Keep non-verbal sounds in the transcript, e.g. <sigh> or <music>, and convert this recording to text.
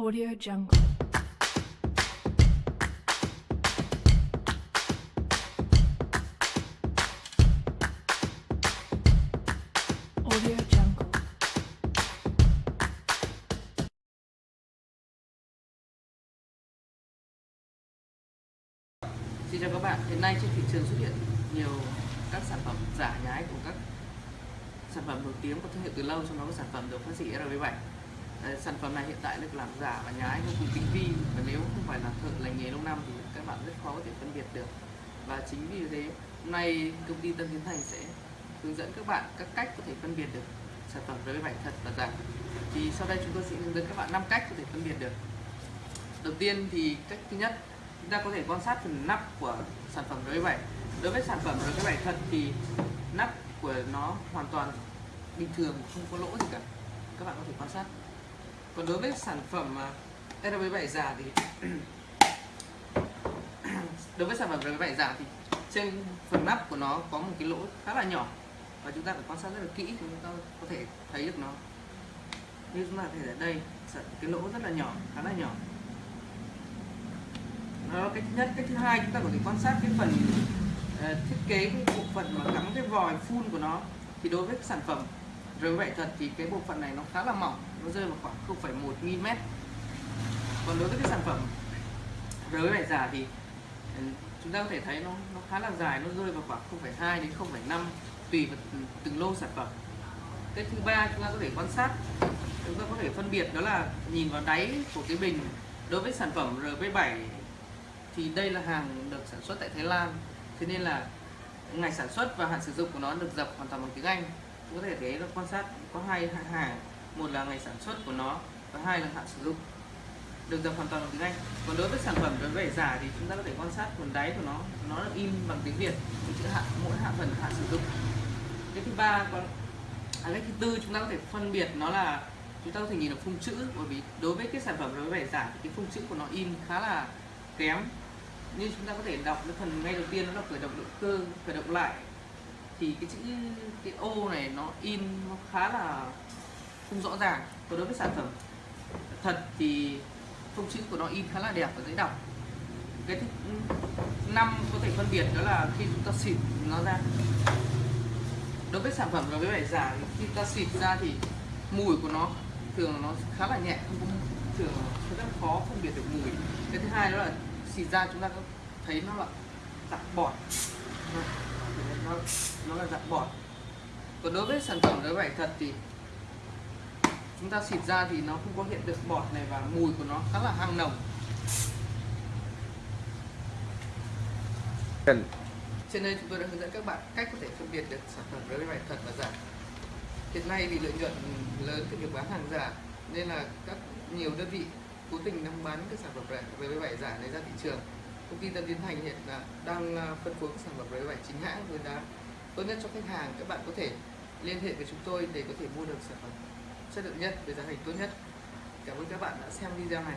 Audio Jungle. Audio Jungle. Xin chào các bạn, hiện nay trên thị trường xuất hiện nhiều các sản phẩm giả nhái của các sản phẩm nổi tiếng có thương hiệu từ lâu trong đó có sản phẩm được phát sĩ RV7 Đấy, sản phẩm này hiện tại được làm giả và nhái vô cùng tinh vi. Và nếu không phải là thợ lành nghề lâu năm thì các bạn rất khó có thể phân biệt được. Và chính vì thế hôm nay công ty Tân Tiến Thành sẽ hướng dẫn các bạn các cách có thể phân biệt được sản phẩm RV7 thật và giả. Thì sau đây chúng tôi sẽ hướng dẫn các bạn 5 cách có thể phân biệt được. Đầu tiên thì cách thứ nhất chúng ta có thể quan sát phần nắp của sản phẩm RV7 đối với sản phẩm RV7 thật thì nắp của nó hoàn toàn bình thường không có lỗ gì cả. Các bạn có thể quan sát còn đối với sản phẩm à, RV7 giả thì <clears throat> đối với sản phẩm RV7 giả thì trên phần nắp của nó có một cái lỗ khá là nhỏ và chúng ta phải quan sát rất là kỹ thì chúng ta có thể thấy được nó. Như chúng ta thấy ở đây cái lỗ rất là nhỏ khá là nhỏ. Đó là cái thứ nhất cái thứ hai chúng ta có thể quan sát cái phần uh, thiết kế cái bộ phận mà cắm cái vòi phun của nó. Thì đối với sản phẩm rồi vậy thật thì cái bộ phận này nó khá là mỏng nó rơi vào khoảng 0,1 mm. Còn đối với cái sản phẩm rới vải giả thì ừ, chúng ta có thể thấy nó nó khá là dài nó rơi vào khoảng 0,2 đến 0,5 tùy vào từng lô sản phẩm. Cái thứ ba chúng ta có thể quan sát chúng ta có thể phân biệt đó là nhìn vào đáy của cái bình. Đối với sản phẩm RV7 thì đây là hàng được sản xuất tại Thái Lan thế nên là ngày sản xuất và hạn sử dụng của nó được dập hoàn toàn bằng tiếng Anh có thể thấy là quan sát có hai hàng. Một là ngày sản xuất của nó và hai là hạn sử dụng. Được dập hoàn toàn bằng tiếng Anh. Còn đối với sản phẩm đối với giả thì chúng ta có thể quan sát phần đáy của nó. Nó được in bằng tiếng Việt chữ hạn mỗi hạ phần hạn sử dụng. Cái thứ ba còn à, cái thứ tư chúng ta có thể phân biệt nó là chúng ta có thể nhìn được phông chữ bởi vì đối với cái sản phẩm đối với giả thì cái phông chữ của nó in khá là kém. Như chúng ta có thể đọc cái phần ngay đầu tiên nó là khởi động động cơ khởi động lại thì cái chữ, cái ô này nó in nó khá là không rõ ràng. Còn đối với sản phẩm thật thì phông chữ của nó in khá là đẹp và dễ đọc. Cái thứ năm có thể phân biệt đó là khi chúng ta xịt nó ra. Đối với sản phẩm đối với vải giả khi ta xịt ra thì mùi của nó thường nó khá là nhẹ, không thường rất khó phân biệt được mùi. Cái thứ hai đó là xịt ra chúng ta có thấy nó là tạp bọt nó, nó là dạng bọt. Còn đối với sản phẩm đối vải thật thì chúng ta xịt ra thì nó không có hiện được bọt này và mùi của nó khá là hăng nồng. Trên đây chúng tôi đã hướng dẫn các bạn cách có thể phân biệt được sản phẩm đối vải thật và giả. Hiện nay vì lợi nhuận lớn từ việc bán hàng giả nên là các nhiều đơn vị cố tình đang bán các sản phẩm với vải giả này ra thị trường công ty Tân Tiến Thành hiện là đang à, phân phối các sản phẩm với vải chính hãng với giá tốt nhất cho khách hàng. Các bạn có thể liên hệ với chúng tôi để có thể mua được sản phẩm chất lượng nhất với giá thành tốt nhất. Cảm ơn các bạn đã xem video này.